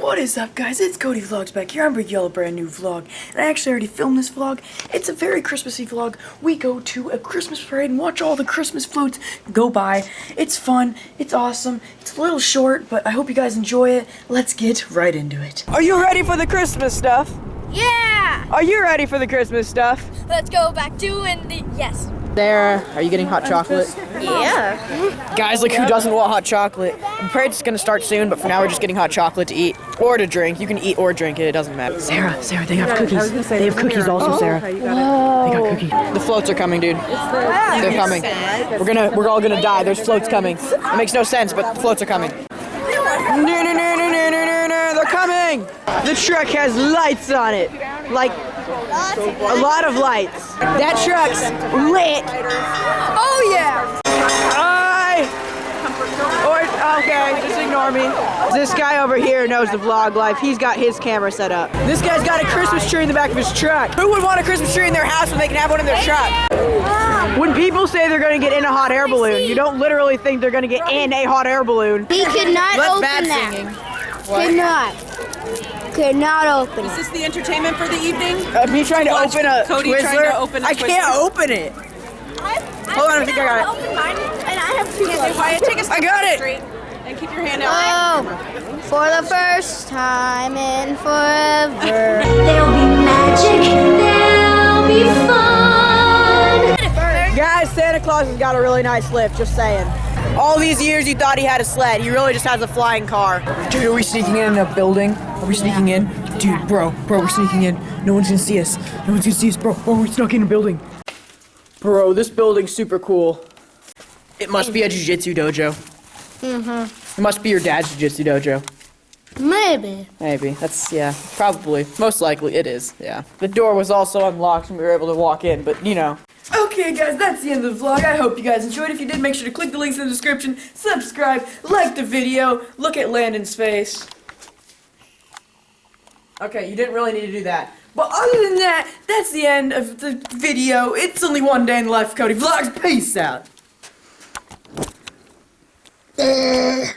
what is up guys? It's Cody Vlogs back here. I'm bringing you all a brand new vlog. And I actually already filmed this vlog. It's a very Christmassy vlog. We go to a Christmas parade and watch all the Christmas floats go by. It's fun. It's awesome. It's a little short, but I hope you guys enjoy it. Let's get right into it. Are you ready for the Christmas stuff? Yeah! Are you ready for the Christmas stuff? Let's go back to the yes. Sarah, are you getting hot chocolate? Yeah. Guys, like who doesn't want hot chocolate? The parade's gonna start soon, but for now we're just getting hot chocolate to eat or to drink. You can eat or drink it, it doesn't matter. Sarah, Sarah, they have cookies. They have cookies also, Sarah. They got cookies. The floats are coming, dude. They're coming. We're gonna, we're all gonna die. There's floats coming. It makes no sense, but the floats are coming. No, no, no, no, no, no, no, no, they're coming! The truck has lights on it. Like a lot of lights. That truck's lit! Oh yeah! Hi! Or, okay, just ignore me. This guy over here knows the vlog life. He's got his camera set up. This guy's got a Christmas tree in the back of his truck. Who would want a Christmas tree in their house when they can have one in their truck? When people say they're gonna get in a hot air balloon, you don't literally think they're gonna get in a hot air balloon. He could not That's open bad that. singing. Could not. Could not open Is this the entertainment for the evening? Uh, me trying to Watch open a Cody Twizzler. trying to open a I can't open it. Hold on, I think I got it. Open mine, and I have two. Say, Wyatt, take a step I got it. straight and keep your hand out. Oh, for the first time in forever. There'll be magic, there'll be fun. Guys, Santa Claus has got a really nice lift, just saying. All these years you thought he had a sled. He really just has a flying car. Dude, are we sneaking in a building? Are we sneaking in? Dude, bro, bro, we're sneaking in. No one's gonna see us. No one's gonna see us, bro. Bro, we're snuck in a building. Bro, this building's super cool. It must be a jiu-jitsu dojo. Mm-hmm. It must be your dad's jiu-jitsu dojo. Maybe. Maybe. That's, yeah, probably. Most likely it is, yeah. The door was also unlocked and we were able to walk in, but, you know. Okay, guys, that's the end of the vlog. I hope you guys enjoyed. If you did, make sure to click the links in the description, subscribe, like the video, look at Landon's face. Okay, you didn't really need to do that. But other than that, that's the end of the video. It's only one day in the life of Cody Vlogs. Peace out. Eh.